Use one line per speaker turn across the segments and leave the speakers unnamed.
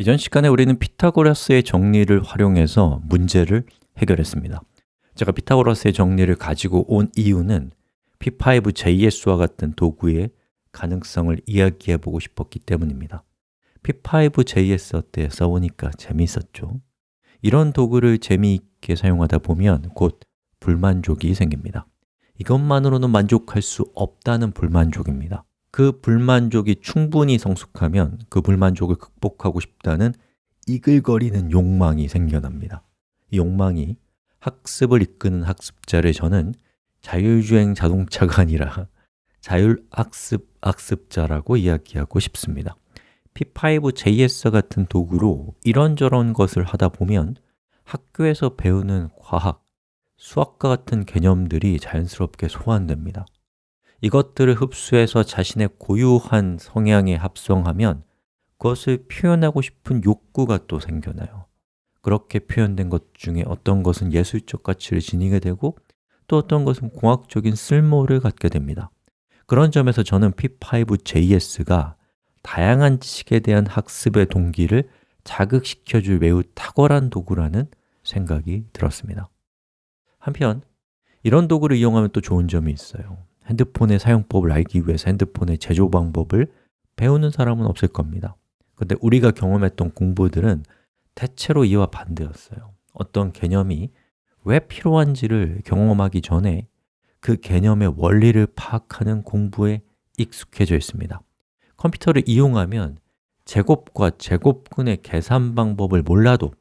이전 시간에 우리는 피타고라스의 정리를 활용해서 문제를 해결했습니다. 제가 피타고라스의 정리를 가지고 온 이유는 P5JS와 같은 도구의 가능성을 이야기해 보고 싶었기 때문입니다. P5JS 때? 써보니까 재미있었죠. 이런 도구를 재미있게 사용하다 보면 곧 불만족이 생깁니다. 이것만으로는 만족할 수 없다는 불만족입니다 그 불만족이 충분히 성숙하면 그 불만족을 극복하고 싶다는 이글거리는 욕망이 생겨납니다. 이 욕망이 학습을 이끄는 학습자를 저는 자율주행 자동차가 아니라 자율학습 학습자라고 이야기하고 싶습니다. P5JS 같은 도구로 이런저런 것을 하다 보면 학교에서 배우는 과학, 수학과 같은 개념들이 자연스럽게 소환됩니다 이것들을 흡수해서 자신의 고유한 성향에 합성하면 그것을 표현하고 싶은 욕구가 또 생겨나요. 그렇게 표현된 것 중에 어떤 것은 예술적 가치를 지니게 되고 또 어떤 것은 공학적인 쓸모를 갖게 됩니다. 그런 점에서 저는 P5JS가 다양한 지식에 대한 학습의 동기를 자극시켜줄 매우 탁월한 도구라는 생각이 들었습니다. 한편 이런 도구를 이용하면 또 좋은 점이 있어요 핸드폰의 사용법을 알기 위해서 핸드폰의 제조 방법을 배우는 사람은 없을 겁니다. 근데 우리가 경험했던 공부들은 대체로 이와 반대였어요. 어떤 개념이 왜 필요한지를 경험하기 전에 그 개념의 원리를 파악하는 공부에 익숙해져 있습니다. 컴퓨터를 이용하면 제곱과 제곱근의 계산 방법을 몰라도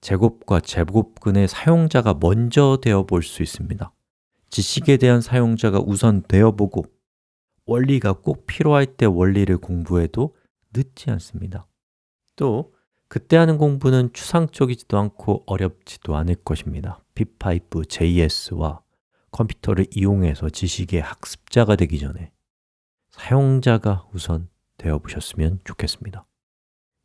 제곱과 제곱근의 사용자가 먼저 되어 볼 수 있습니다 지식에 대한 사용자가 우선 되어보고 원리가 꼭 필요할 때 원리를 공부해도 늦지 않습니다. 또 그때 하는 공부는 추상적이지도 않고 어렵지도 않을 것입니다. P5JS와 컴퓨터를 이용해서 지식의 학습자가 되기 전에 사용자가 우선 되어보셨으면 좋겠습니다.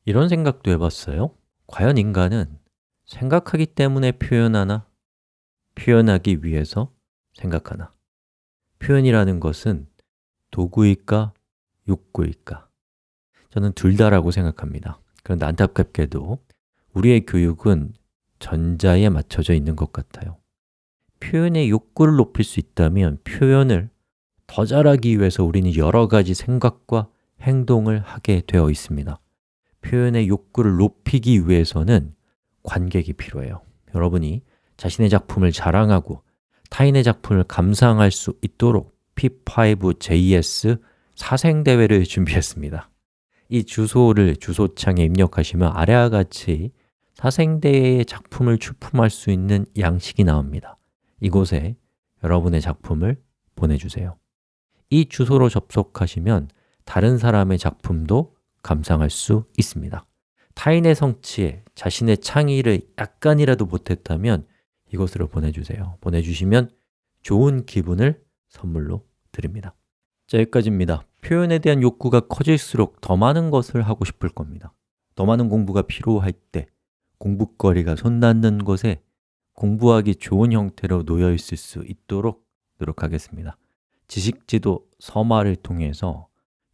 이런 생각도 해봤어요. 과연 인간은 생각하기 때문에 표현하나? 표현하기 위해서 생각하나? 표현이라는 것은 도구일까, 욕구일까? 저는 둘 다라고 생각합니다. 그런데 안타깝게도 우리의 교육은 전자에 맞춰져 있는 것 같아요. 표현의 욕구를 높일 수 있다면 표현을 더 잘하기 위해서 우리는 여러 가지 생각과 행동을 하게 되어 있습니다. 표현의 욕구를 높이기 위해서는 관객이 필요해요. 여러분이 자신의 작품을 자랑하고 타인의 작품을 감상할 수 있도록 P5JS 사생대회를 준비했습니다. 이 주소를 주소창에 입력하시면 아래와 같이 사생대회의 작품을 출품할 수 있는 양식이 나옵니다. 이곳에 여러분의 작품을 보내주세요. 이 주소로 접속하시면 다른 사람의 작품도 감상할 수 있습니다. 타인의 성취에 자신의 창의를 약간이라도 못했다면 이것으로 보내주세요. 보내주시면 좋은 기분을 선물로 드립니다. 자, 여기까지입니다. 표현에 대한 욕구가 커질수록 더 많은 것을 하고 싶을 겁니다. 더 많은 공부가 필요할 때 공부거리가 손 닿는 곳에 공부하기 좋은 형태로 놓여 있을 수 있도록 노력하겠습니다. 지식지도 서마를 통해서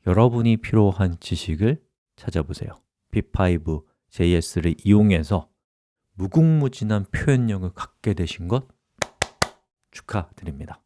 여러분이 필요한 지식을 찾아보세요. P5JS를 이용해서 무궁무진한 표현력을 갖게 되신 것 축하드립니다